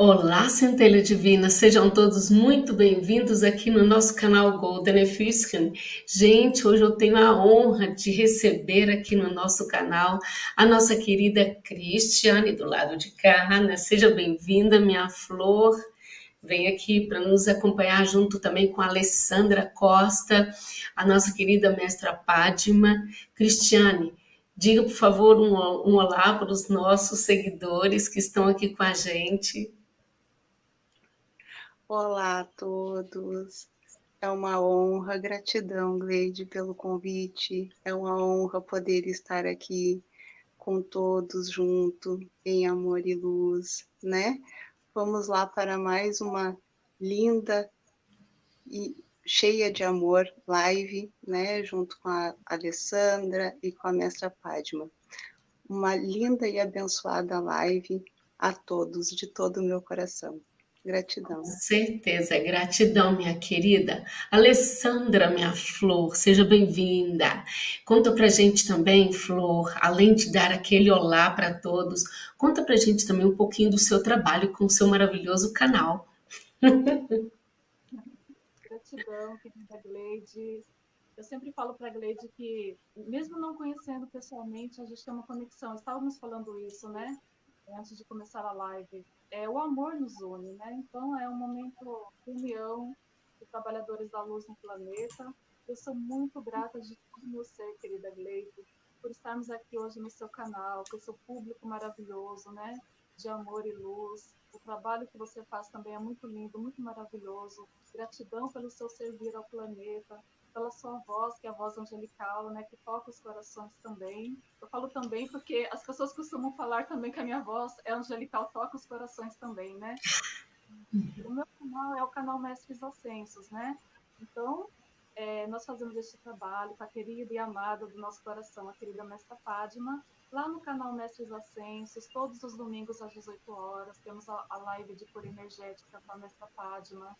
Olá, Centelha Divina, sejam todos muito bem-vindos aqui no nosso canal Golden Efuscan. Gente, hoje eu tenho a honra de receber aqui no nosso canal a nossa querida Cristiane, do lado de cá, né? Seja bem-vinda, minha flor. Vem aqui para nos acompanhar junto também com a Alessandra Costa, a nossa querida mestra Padma. Cristiane, diga por favor um, um olá para os nossos seguidores que estão aqui com a gente. Olá a todos. É uma honra, gratidão, Gleide, pelo convite. É uma honra poder estar aqui com todos junto, em amor e luz, né? Vamos lá para mais uma linda e cheia de amor live, né? Junto com a Alessandra e com a mestra Padma. Uma linda e abençoada live a todos, de todo o meu coração. Gratidão. Com certeza, gratidão, minha querida. Alessandra, minha flor, seja bem-vinda. Conta pra gente também, Flor, além de dar aquele olá para todos, conta pra gente também um pouquinho do seu trabalho com o seu maravilhoso canal. Gratidão, querida Gleide. Eu sempre falo para a Gleide que, mesmo não conhecendo pessoalmente, a gente tem uma conexão. Estávamos falando isso, né? Antes de começar a live é, o amor nos une, né? Então é um momento de união de trabalhadores da luz no planeta. Eu sou muito grata de todo você, querida Gleide, por estarmos aqui hoje no seu canal, com seu público maravilhoso, né? De amor e luz. O trabalho que você faz também é muito lindo, muito maravilhoso. Gratidão pelo seu servir ao planeta, pela sua voz, que é a voz angelical, né, que toca os corações também. Eu falo também porque as pessoas costumam falar também que a minha voz é angelical, toca os corações também, né? O meu canal é o canal Mestres Ascensos, né? Então, é, nós fazemos este trabalho com a querida e amada do nosso coração, a querida Mestra Padma, lá no canal Mestres Ascensos, todos os domingos às 18 horas, temos a, a live de cor energética com a Mestra Padma,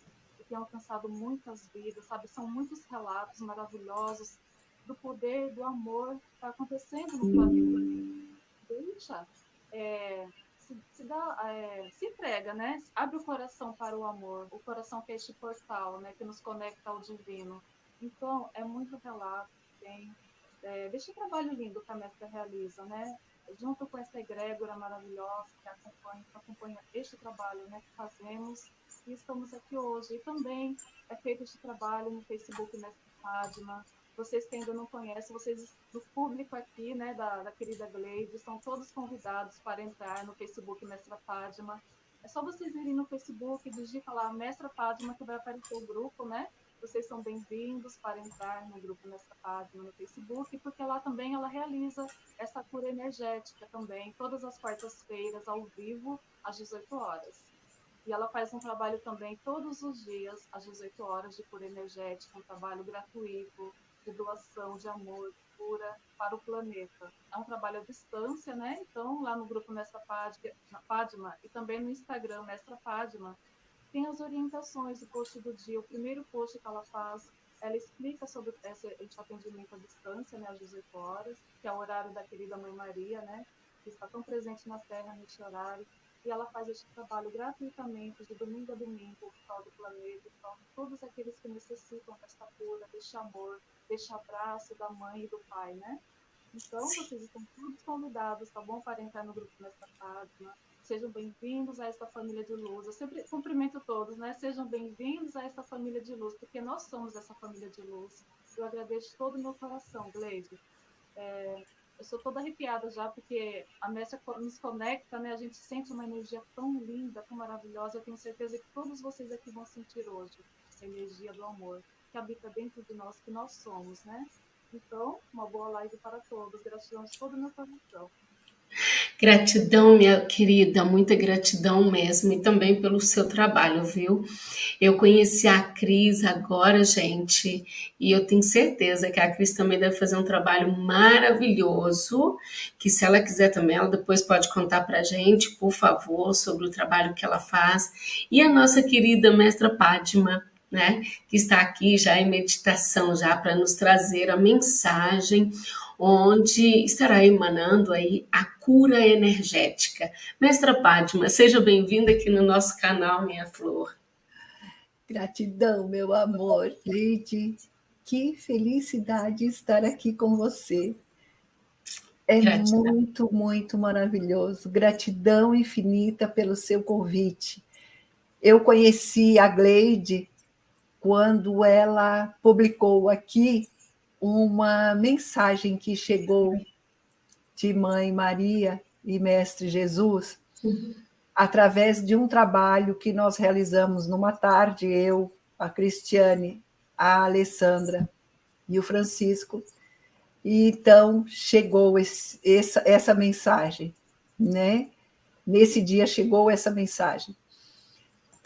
tem alcançado muitas vidas, sabe? São muitos relatos maravilhosos do poder, do amor que está acontecendo no planeta. Deixa, é, se, se, dá, é, se entrega, né? Abre o coração para o amor, o coração que é este portal, né? Que nos conecta ao divino. Então, é muito relato que tem. É, o trabalho lindo que a mestra realiza, né? Junto com essa egrégora maravilhosa que acompanha, que acompanha este trabalho né, que fazemos e estamos aqui hoje. E também é feito este trabalho no Facebook Mestre Fátima. Vocês que ainda não conhecem, vocês do público aqui, né, da, da querida Gleide, estão todos convidados para entrar no Facebook Mestra Fátima. É só vocês irem no Facebook, digita lá Mestra Fátima, que vai aparecer o grupo, né? Vocês são bem-vindos para entrar no grupo Mestra Fátima no Facebook, porque lá também ela realiza essa cura energética também, todas as quartas-feiras, ao vivo, às 18 horas. E ela faz um trabalho também todos os dias, às 18 horas, de cura energética, um trabalho gratuito, de doação de amor, de cura para o planeta. É um trabalho à distância, né? Então, lá no grupo Mestra Padma e também no Instagram Mestra Padma, tem as orientações do post do dia. O primeiro post que ela faz, ela explica sobre esse, esse atendimento à distância, né, às 18 horas, que é o horário da querida Mãe Maria, né? Que está tão presente na Terra neste horário e ela faz esse trabalho gratuitamente, de domingo a domingo, por prol do planeta, então todos aqueles que necessitam desta cura, deste amor, deste abraço da mãe e do pai, né? Então, Sim. vocês estão todos convidados, tá bom? Para entrar no grupo nesta página. Sejam bem-vindos a esta família de luz. Eu sempre cumprimento todos, né? Sejam bem-vindos a esta família de luz, porque nós somos essa família de luz. Eu agradeço todo o meu coração, Gleide. É, eu sou toda arrepiada já, porque a mestra nos conecta, né? A gente sente uma energia tão linda, tão maravilhosa. Eu tenho certeza que todos vocês aqui vão sentir hoje essa energia do amor que habita dentro de nós, que nós somos, né? Então, uma boa live para todos. Gratidão de todo o meu coração. Gratidão, minha querida, muita gratidão mesmo e também pelo seu trabalho, viu? Eu conheci a Cris agora, gente, e eu tenho certeza que a Cris também deve fazer um trabalho maravilhoso, que se ela quiser também, ela depois pode contar pra gente, por favor, sobre o trabalho que ela faz. E a nossa querida mestra Pátima, né, que está aqui já em meditação já para nos trazer a mensagem onde estará emanando aí a cura energética. Mestra Pátima, seja bem-vinda aqui no nosso canal Minha Flor. Gratidão, meu amor. Leide, que felicidade estar aqui com você. É Gratidão. muito, muito maravilhoso. Gratidão infinita pelo seu convite. Eu conheci a Gleide quando ela publicou aqui uma mensagem que chegou de Mãe Maria e Mestre Jesus, uhum. através de um trabalho que nós realizamos numa tarde, eu, a Cristiane, a Alessandra e o Francisco, e então chegou esse, essa, essa mensagem, né? Nesse dia chegou essa mensagem.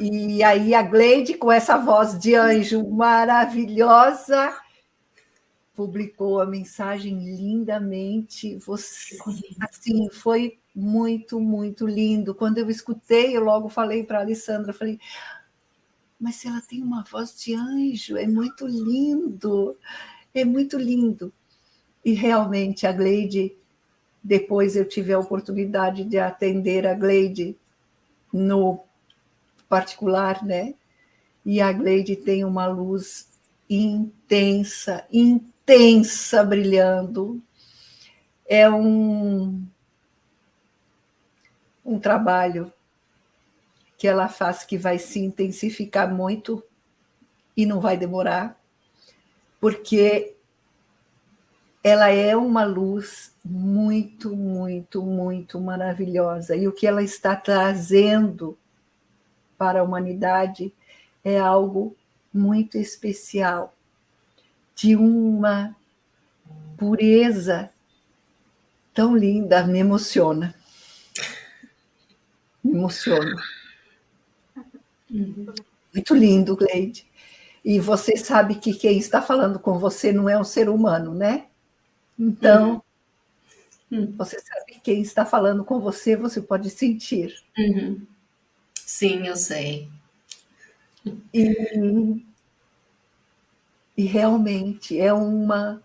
E aí a Gleide, com essa voz de anjo maravilhosa, publicou a mensagem lindamente. Você, assim, foi muito, muito lindo. Quando eu escutei, eu logo falei para a Alessandra, falei, mas ela tem uma voz de anjo, é muito lindo, é muito lindo. E realmente a Gleide, depois eu tive a oportunidade de atender a Gleide no particular, né? E a Gleide tem uma luz intensa, intensa brilhando. É um, um trabalho que ela faz que vai se intensificar muito e não vai demorar, porque ela é uma luz muito, muito, muito maravilhosa. E o que ela está trazendo para a humanidade é algo muito especial, de uma pureza tão linda, me emociona. Me emociona. Muito lindo, Gleide. E você sabe que quem está falando com você não é um ser humano, né? Então, uhum. você sabe quem está falando com você, você pode sentir. Uhum. Sim, eu sei. E, e realmente é uma,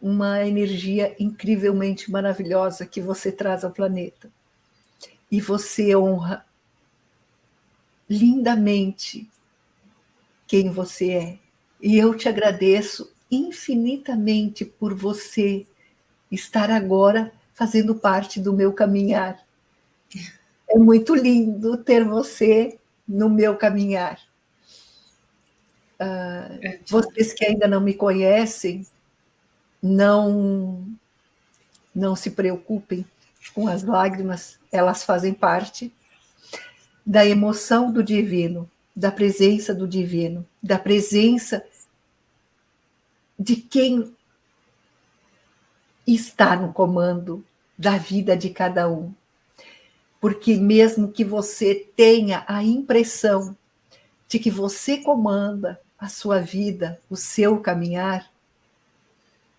uma energia incrivelmente maravilhosa que você traz ao planeta. E você honra lindamente quem você é. E eu te agradeço infinitamente por você estar agora fazendo parte do meu caminhar. É muito lindo ter você no meu caminhar. Uh, vocês que ainda não me conhecem, não, não se preocupem com as lágrimas, elas fazem parte da emoção do divino, da presença do divino, da presença de quem está no comando da vida de cada um. Porque mesmo que você tenha a impressão de que você comanda a sua vida, o seu caminhar,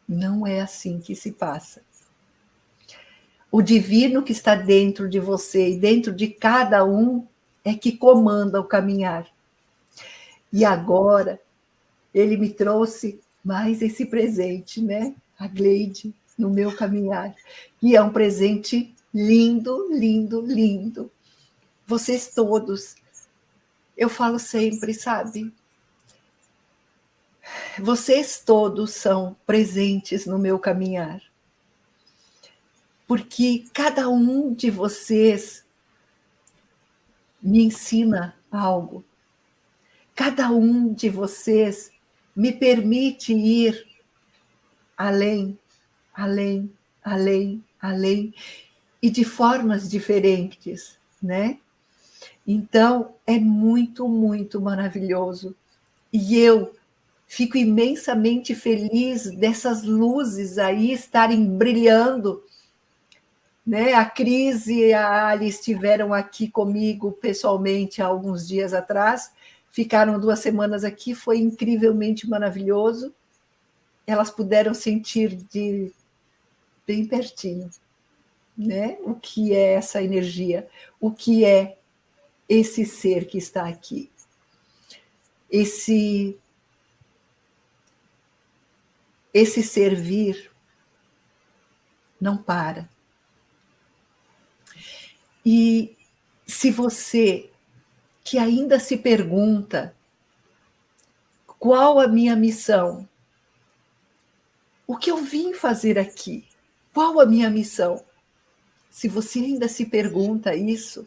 não é assim que se passa. O divino que está dentro de você e dentro de cada um é que comanda o caminhar. E agora ele me trouxe mais esse presente, né? A Gleide, no meu caminhar. E é um presente lindo, lindo, lindo. Vocês todos, eu falo sempre, sabe? Vocês todos são presentes no meu caminhar. Porque cada um de vocês me ensina algo. Cada um de vocês me permite ir além além, além, além, e de formas diferentes, né? Então, é muito, muito maravilhoso. E eu fico imensamente feliz dessas luzes aí estarem brilhando. Né? A Cris e a Ali estiveram aqui comigo pessoalmente há alguns dias atrás, ficaram duas semanas aqui, foi incrivelmente maravilhoso. Elas puderam sentir de bem pertinho, né? O que é essa energia? O que é esse ser que está aqui? Esse esse servir não para. E se você que ainda se pergunta qual a minha missão, o que eu vim fazer aqui, qual a minha missão? Se você ainda se pergunta isso,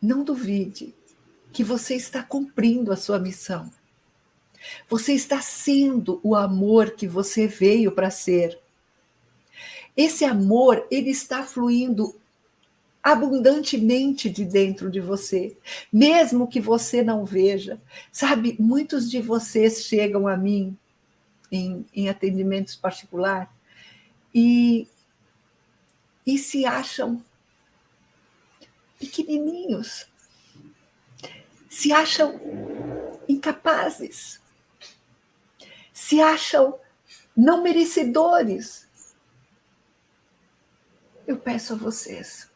não duvide que você está cumprindo a sua missão. Você está sendo o amor que você veio para ser. Esse amor, ele está fluindo abundantemente de dentro de você, mesmo que você não veja. Sabe, muitos de vocês chegam a mim em, em atendimentos particulares e, e se acham pequenininhos, se acham incapazes, se acham não merecedores. Eu peço a vocês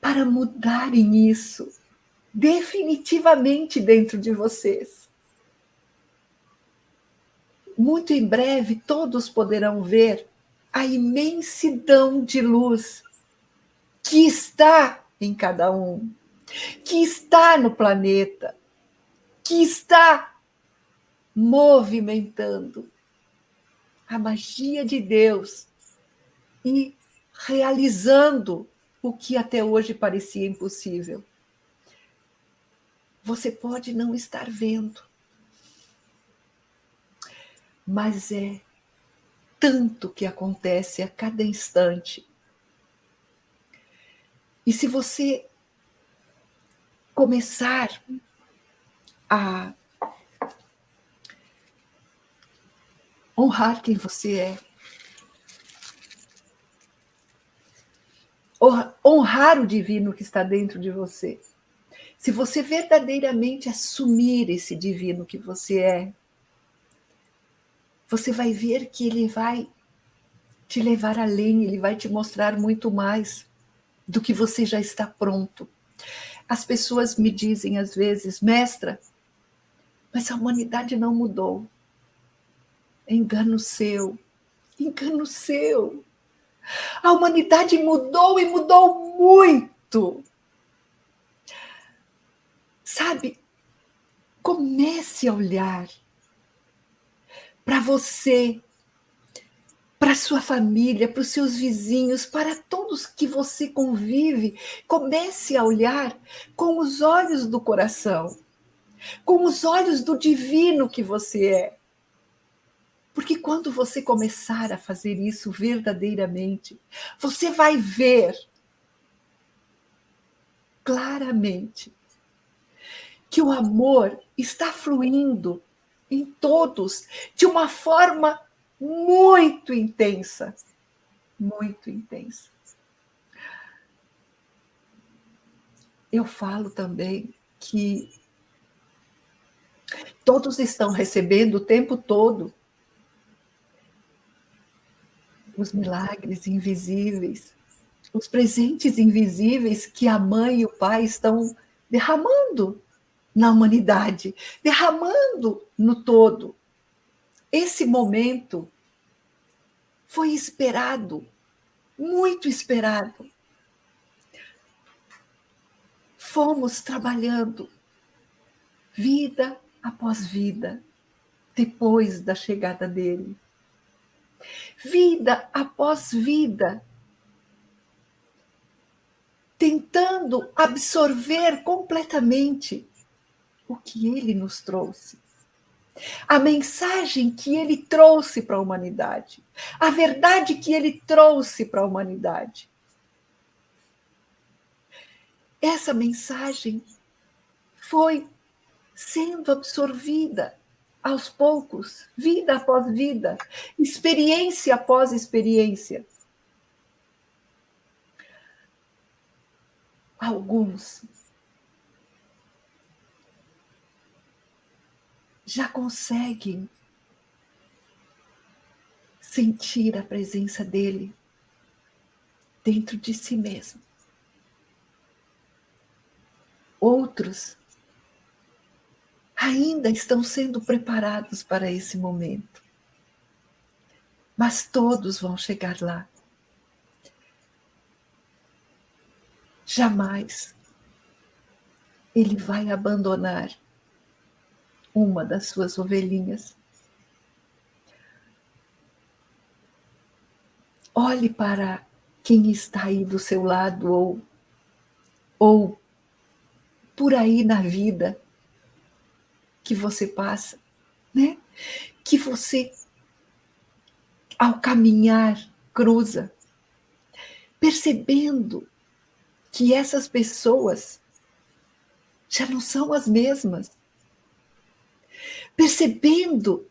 para mudarem isso definitivamente dentro de vocês. Muito em breve todos poderão ver a imensidão de luz que está em cada um, que está no planeta, que está movimentando a magia de Deus e realizando o que até hoje parecia impossível. Você pode não estar vendo, mas é tanto que acontece a cada instante. E se você começar a honrar quem você é. Honrar o divino que está dentro de você. Se você verdadeiramente assumir esse divino que você é, você vai ver que ele vai te levar além, ele vai te mostrar muito mais do que você já está pronto. As pessoas me dizem às vezes, mestra, mas a humanidade não mudou. Engano seu, engano seu. A humanidade mudou e mudou muito. Sabe, comece a olhar para você, para sua família, para os seus vizinhos, para todos que você convive. Comece a olhar com os olhos do coração, com os olhos do divino que você é. Porque quando você começar a fazer isso verdadeiramente, você vai ver claramente que o amor está fluindo em todos de uma forma muito intensa, muito intensa. Eu falo também que todos estão recebendo o tempo todo os milagres invisíveis, os presentes invisíveis que a mãe e o pai estão derramando na humanidade, derramando no todo. Esse momento foi esperado, muito esperado. Fomos trabalhando vida após vida, depois da chegada dele vida após vida, tentando absorver completamente o que ele nos trouxe. A mensagem que ele trouxe para a humanidade, a verdade que ele trouxe para a humanidade. Essa mensagem foi sendo absorvida aos poucos, vida após vida, experiência após experiência. Alguns já conseguem sentir a presença dele dentro de si mesmo. Outros ainda estão sendo preparados para esse momento. Mas todos vão chegar lá. jamais ele vai abandonar uma das suas ovelhinhas. Olhe para quem está aí do seu lado ou, ou por aí na vida que você passa, né? Que você, ao caminhar, cruza, percebendo que essas pessoas já não são as mesmas. Percebendo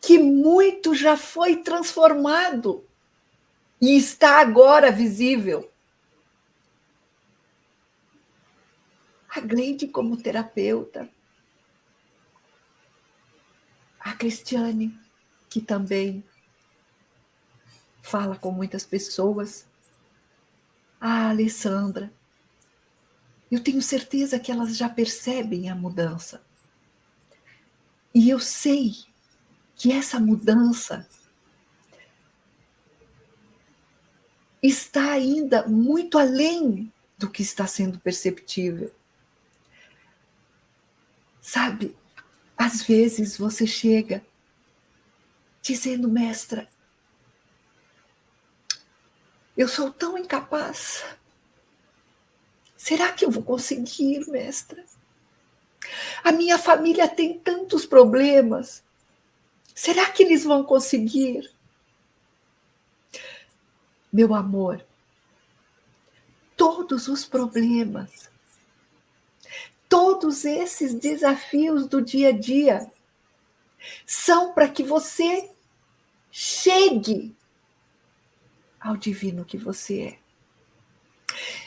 que muito já foi transformado e está agora visível. A Gleide como terapeuta, a Cristiane, que também fala com muitas pessoas, a Alessandra. Eu tenho certeza que elas já percebem a mudança. E eu sei que essa mudança está ainda muito além do que está sendo perceptível. Sabe, às vezes você chega dizendo, mestra, eu sou tão incapaz. Será que eu vou conseguir, mestra? A minha família tem tantos problemas. Será que eles vão conseguir? Meu amor, todos os problemas, todos esses desafios do dia a dia são para que você chegue ao divino que você é.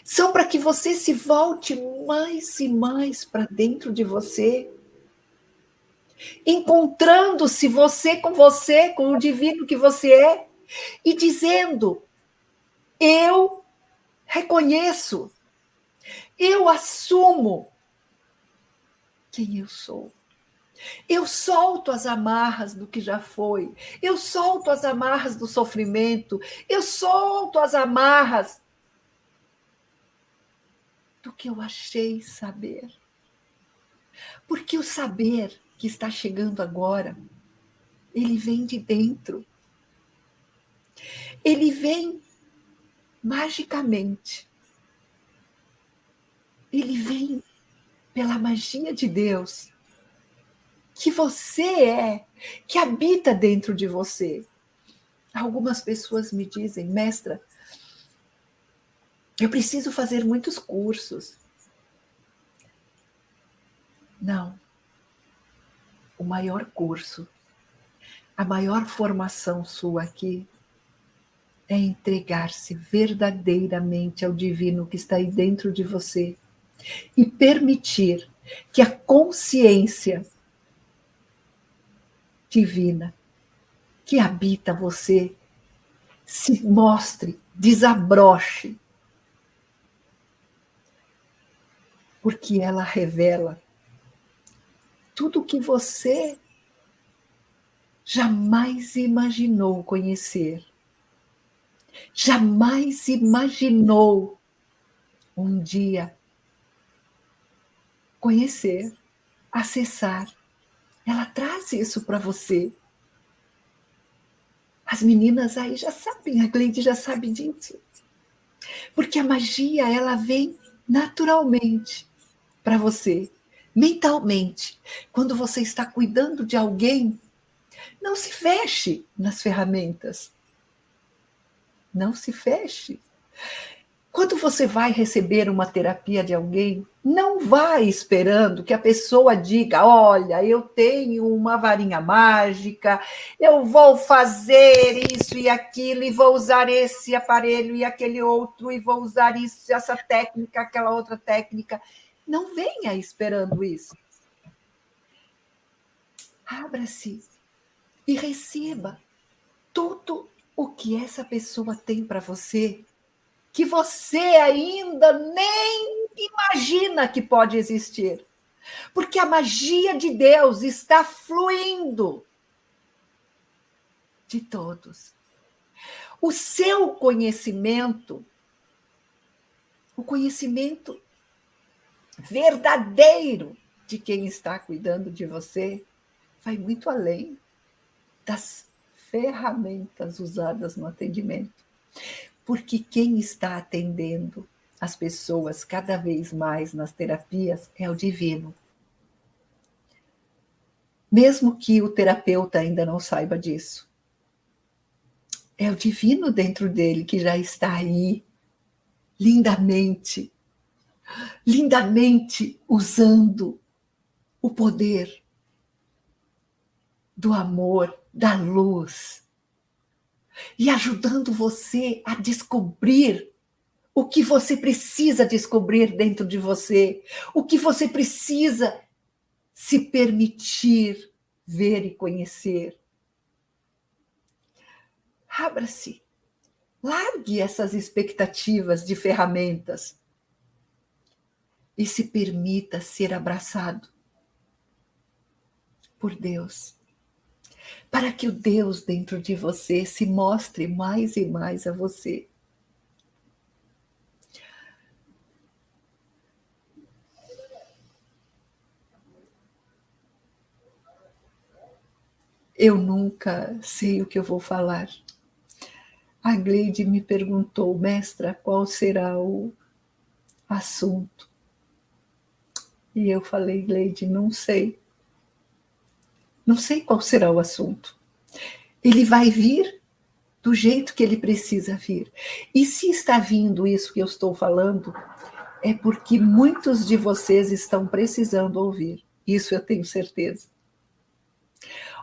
São para que você se volte mais e mais para dentro de você encontrando-se você com você, com o divino que você é, e dizendo: Eu reconheço, eu assumo quem eu sou. Eu solto as amarras do que já foi, eu solto as amarras do sofrimento, eu solto as amarras do que eu achei saber. Porque o saber que está chegando agora, ele vem de dentro. Ele vem magicamente. Ele vem pela magia de Deus, que você é, que habita dentro de você. Algumas pessoas me dizem, mestra, eu preciso fazer muitos cursos. Não, o maior curso, a maior formação sua aqui é entregar-se verdadeiramente ao divino que está aí dentro de você e permitir que a consciência divina que habita você se mostre, desabroche. Porque ela revela tudo que você jamais imaginou conhecer, jamais imaginou um dia conhecer, acessar. Ela traz isso para você. As meninas aí já sabem, a Gleide já sabe disso. Porque a magia, ela vem naturalmente para você mentalmente. Quando você está cuidando de alguém, não se feche nas ferramentas. Não se feche. Quando você vai receber uma terapia de alguém, não vá esperando que a pessoa diga: Olha, eu tenho uma varinha mágica, eu vou fazer isso e aquilo, e vou usar esse aparelho e aquele outro, e vou usar isso, essa técnica, aquela outra técnica. Não venha esperando isso. Abra-se e receba tudo o que essa pessoa tem para você, que você ainda nem imagina que pode existir. Porque a magia de Deus está fluindo de todos. O seu conhecimento o conhecimento verdadeiro de quem está cuidando de você vai muito além das ferramentas usadas no atendimento. Porque quem está atendendo as pessoas cada vez mais nas terapias é o divino. Mesmo que o terapeuta ainda não saiba disso. É o divino dentro dele que já está aí, lindamente, lindamente usando o poder do amor, da luz, e ajudando você a descobrir o que você precisa descobrir dentro de você, o que você precisa se permitir ver e conhecer. Abra-se, largue essas expectativas de ferramentas e se permita ser abraçado por Deus, para que o Deus dentro de você se mostre mais e mais a você. Eu nunca sei o que eu vou falar. A Gleide me perguntou, mestra, qual será o assunto? E eu falei, Gleide, não sei. Não sei qual será o assunto. Ele vai vir do jeito que ele precisa vir. E se está vindo isso que eu estou falando, é porque muitos de vocês estão precisando ouvir. Isso eu tenho certeza.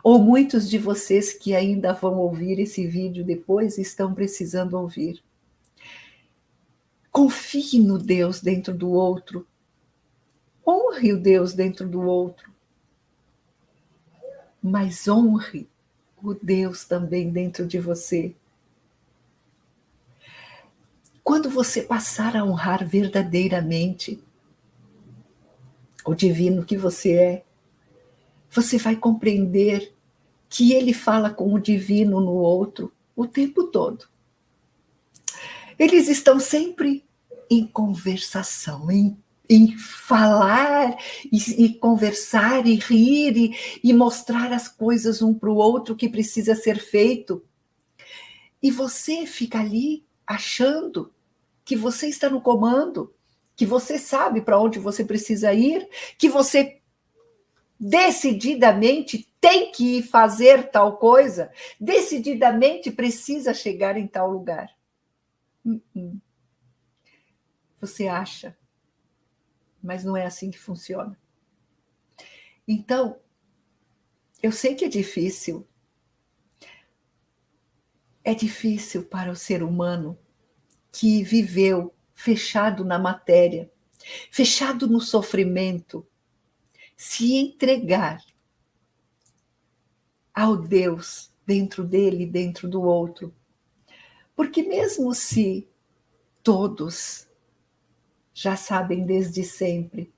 Ou muitos de vocês que ainda vão ouvir esse vídeo depois estão precisando ouvir. Confie no Deus dentro do outro. Honre o Deus dentro do outro mas honre o Deus também dentro de você. Quando você passar a honrar verdadeiramente o divino que você é, você vai compreender que ele fala com o divino no outro o tempo todo. Eles estão sempre em conversação, em em falar e, e, conversar e rir e, e mostrar as coisas um para o outro que precisa ser feito. E você fica ali achando que você está no comando, que você sabe para onde você precisa ir, que você decididamente tem que fazer tal coisa, decididamente precisa chegar em tal lugar. Hum, hum. Você acha mas não é assim que funciona. Então, eu sei que é difícil. É difícil para o ser humano que viveu fechado na matéria, fechado no sofrimento, se entregar ao Deus dentro dele, dentro do outro. Porque mesmo se todos já sabem desde sempre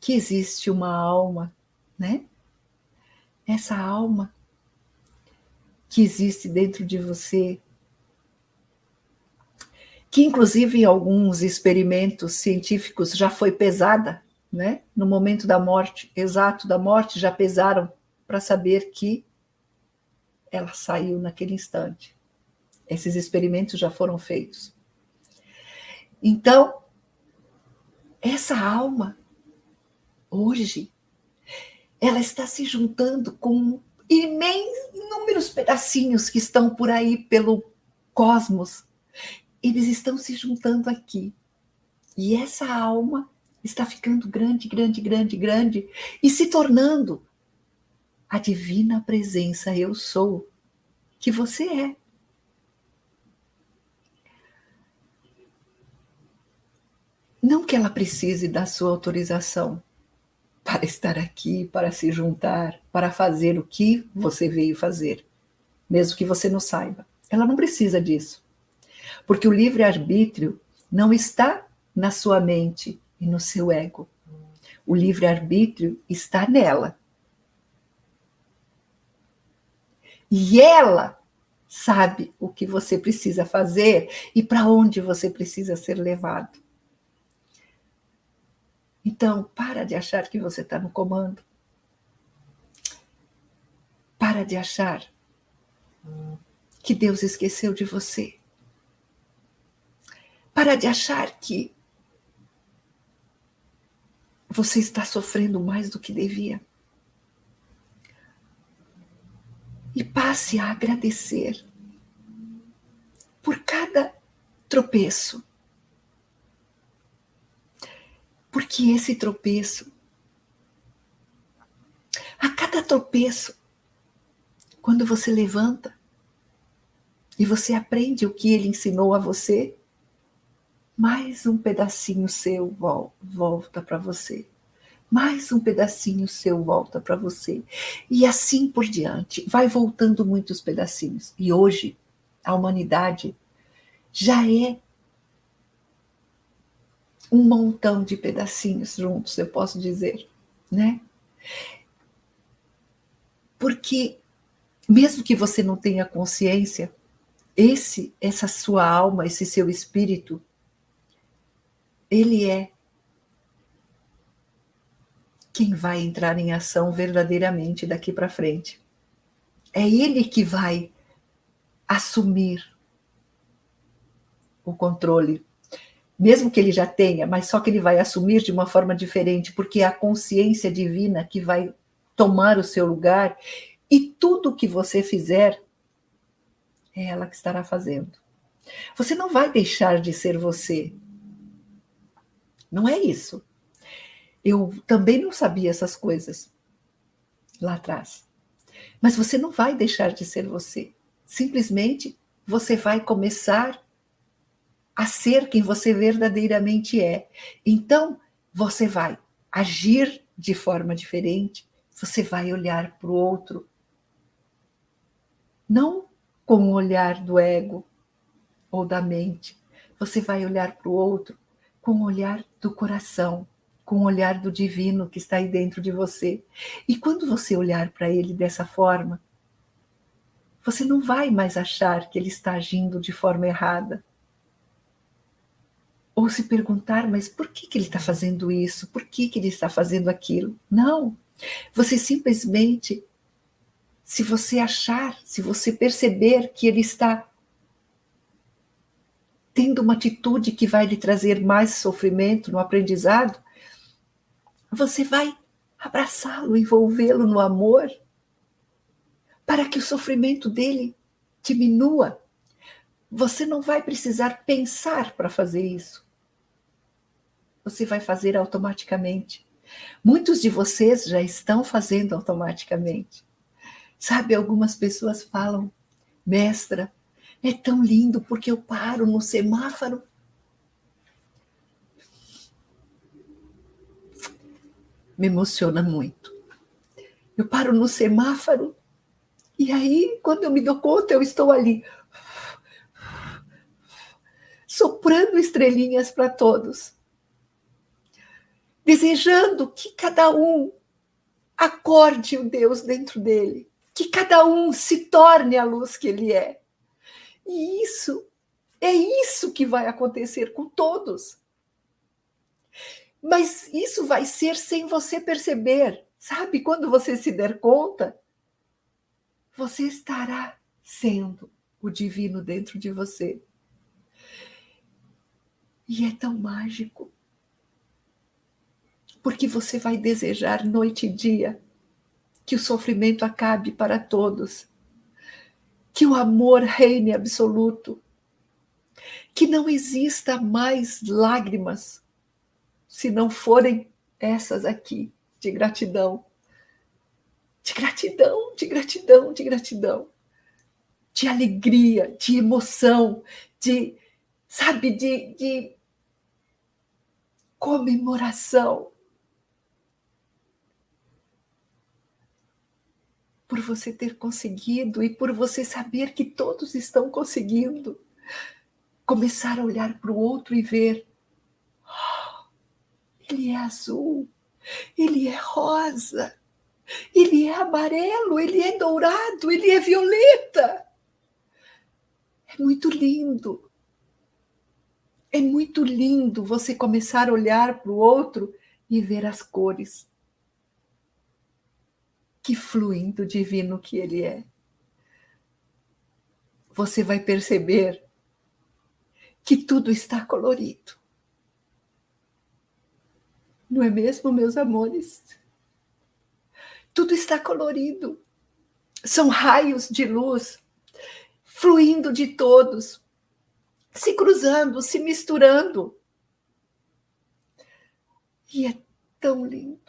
que existe uma alma, né? Essa alma que existe dentro de você, que inclusive em alguns experimentos científicos já foi pesada, né? No momento da morte, exato da morte, já pesaram para saber que ela saiu naquele instante. Esses experimentos já foram feitos. Então, essa alma, hoje, ela está se juntando com inúmeros pedacinhos que estão por aí pelo cosmos. Eles estão se juntando aqui. E essa alma está ficando grande, grande, grande, grande e se tornando a divina presença eu sou que você é. Não que ela precise da sua autorização para estar aqui, para se juntar, para fazer o que você veio fazer, mesmo que você não saiba. Ela não precisa disso. Porque o livre-arbítrio não está na sua mente e no seu ego. O livre-arbítrio está nela. E ela sabe o que você precisa fazer e para onde você precisa ser levado. Então, para de achar que você está no comando. Para de achar que Deus esqueceu de você. Para de achar que você está sofrendo mais do que devia. E passe a agradecer por cada tropeço. Porque esse tropeço, a cada tropeço, quando você levanta e você aprende o que ele ensinou a você, mais um pedacinho seu volta para você. Mais um pedacinho seu volta para você. E assim por diante. Vai voltando muitos pedacinhos. E hoje, a humanidade já é um montão de pedacinhos juntos, eu posso dizer, né? Porque mesmo que você não tenha consciência, esse essa sua alma, esse seu espírito ele é quem vai entrar em ação verdadeiramente daqui para frente. É ele que vai assumir o controle. Mesmo que ele já tenha, mas só que ele vai assumir de uma forma diferente, porque é a consciência divina que vai tomar o seu lugar e tudo que você fizer é ela que estará fazendo. Você não vai deixar de ser você, não é isso. Eu também não sabia essas coisas lá atrás. Mas você não vai deixar de ser você. Simplesmente você vai começar a ser quem você verdadeiramente é. Então, você vai agir de forma diferente, você vai olhar para o outro. Não com o olhar do ego ou da mente. Você vai olhar para o outro com o olhar do coração, com o olhar do divino que está aí dentro de você. E quando você olhar para ele dessa forma, você não vai mais achar que ele está agindo de forma errada. Ou se perguntar, mas por que, que ele está fazendo isso? Por que, que ele está fazendo aquilo? Não. Você simplesmente, se você achar, se você perceber que ele está tendo uma atitude que vai lhe trazer mais sofrimento no aprendizado, você vai abraçá-lo, envolvê-lo no amor, para que o sofrimento dele diminua. Você não vai precisar pensar para fazer isso. Você vai fazer automaticamente. Muitos de vocês já estão fazendo automaticamente. Sabe, algumas pessoas falam, mestra, é tão lindo porque eu paro no semáforo. Me emociona muito. Eu paro no semáforo e aí, quando eu me dou conta, eu estou ali soprando estrelinhas para todos, desejando que cada um acorde o Deus dentro dele, que cada um se torne a luz que ele é. E isso, é isso que vai acontecer com todos. Mas isso vai ser sem você perceber. Sabe, quando você se der conta, você estará sendo o divino dentro de você. E é tão mágico. Porque você vai desejar noite e dia que o sofrimento acabe para todos que o amor reine absoluto, que não exista mais lágrimas, se não forem essas aqui, de gratidão. De gratidão, de gratidão, de gratidão. De alegria, de emoção, de, sabe, de, de comemoração. Por você ter conseguido e por você saber que todos estão conseguindo. Começar a olhar para o outro e ver: oh, ele é azul, ele é rosa, ele é amarelo, ele é dourado, ele é violeta. É muito lindo. É muito lindo você começar a olhar para o outro e ver as cores que fluem do divino que ele é. Você vai perceber que tudo está colorido. Não é mesmo, meus amores? Tudo está colorido. São raios de luz fluindo de todos, se cruzando, se misturando. E é tão lindo.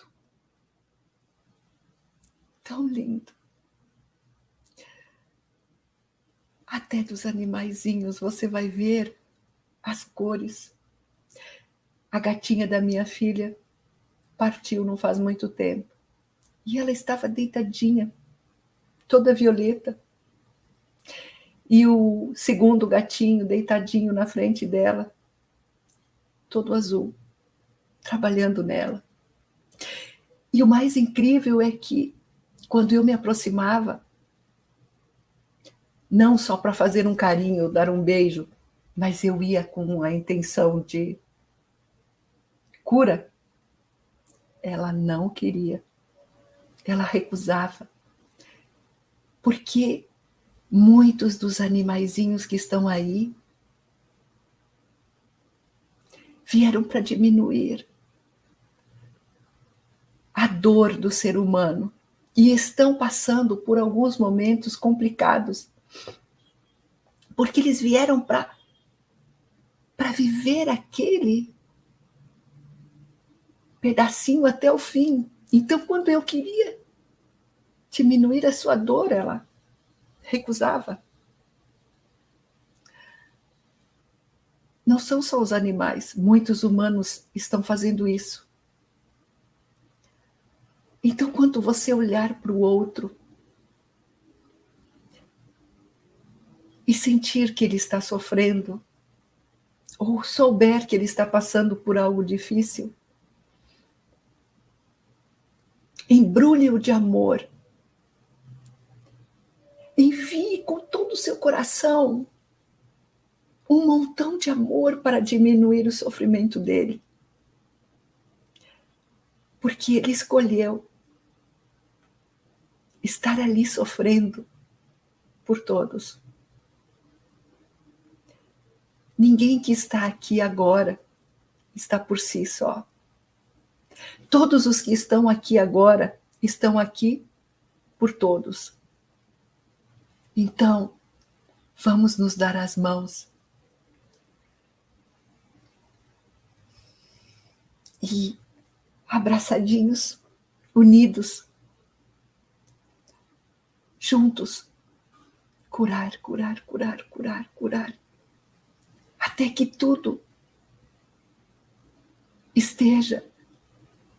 Tão lindo. Até dos animaizinhos você vai ver as cores. A gatinha da minha filha partiu não faz muito tempo. E ela estava deitadinha, toda violeta. E o segundo gatinho deitadinho na frente dela, todo azul, trabalhando nela. E o mais incrível é que, quando eu me aproximava, não só para fazer um carinho, dar um beijo, mas eu ia com a intenção de cura. Ela não queria ela recusava. Porque muitos dos animaizinhos que estão aí vieram para diminuir a dor do ser humano e estão passando por alguns momentos complicados. Porque eles vieram para para viver aquele pedacinho até o fim. Então, quando eu queria diminuir a sua dor, ela recusava. Não são só os animais, muitos humanos estão fazendo isso. Então, quando você olhar para o outro e sentir que ele está sofrendo, ou souber que ele está passando por algo difícil, embrulhe-o de amor Envie com todo o seu coração um montão de amor para diminuir o sofrimento dele. Porque ele escolheu estar ali sofrendo por todos. Ninguém que está aqui agora está por si só. Todos os que estão aqui agora estão aqui por todos. Então, vamos nos dar as mãos. E abraçadinhos, unidos, juntos, curar, curar, curar, curar, curar, até que tudo esteja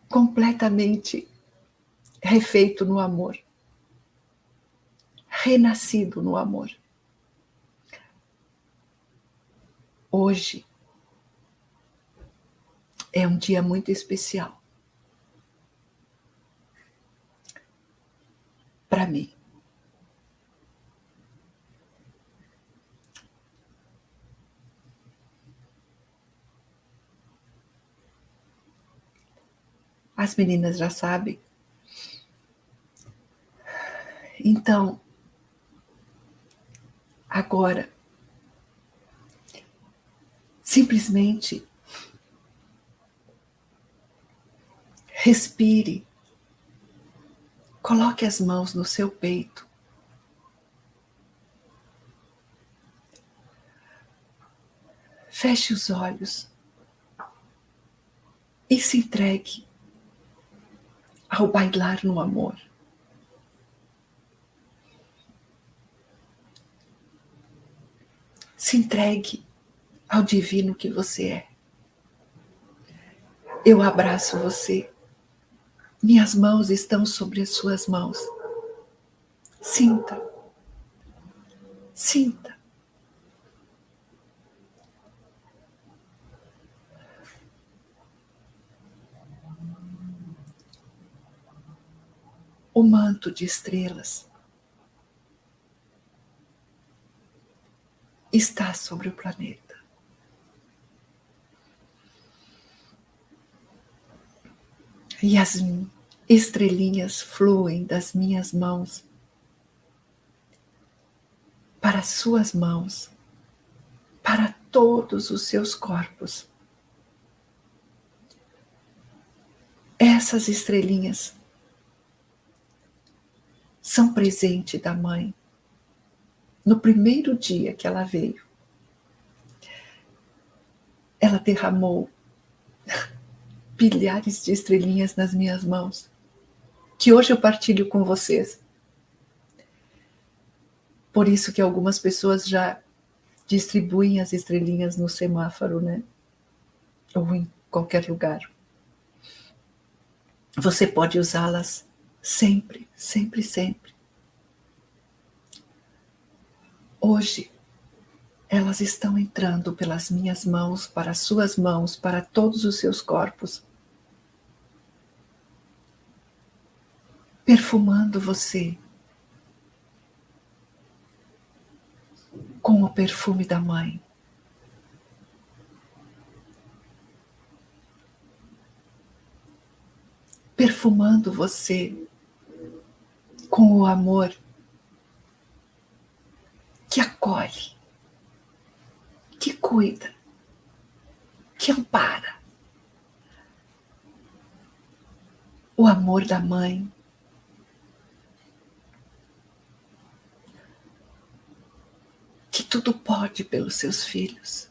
completamente refeito no amor renascido no amor. Hoje é um dia muito especial para mim. As meninas já sabem. Então, agora. Simplesmente respire, coloque as mãos no seu peito. Feche os olhos e se entregue ao bailar no amor. Se entregue ao divino que você é. Eu abraço você. Minhas mãos estão sobre as suas mãos. Sinta. Sinta. O manto de estrelas está sobre o planeta. E as estrelinhas fluem das minhas mãos para suas mãos, para todos os seus corpos. Essas estrelinhas são presente da mãe no primeiro dia que ela veio. Ela derramou bilhares de estrelinhas nas minhas mãos, que hoje eu partilho com vocês. Por isso que algumas pessoas já distribuem as estrelinhas no semáforo, né? Ou em qualquer lugar. Você pode usá-las sempre, sempre, sempre. Hoje, elas estão entrando pelas minhas mãos, para as suas mãos, para todos os seus corpos. Perfumando você com o perfume da mãe. Perfumando você com o amor que acolhe, que cuida, que ampara. O amor da mãe que tudo pode pelos seus filhos.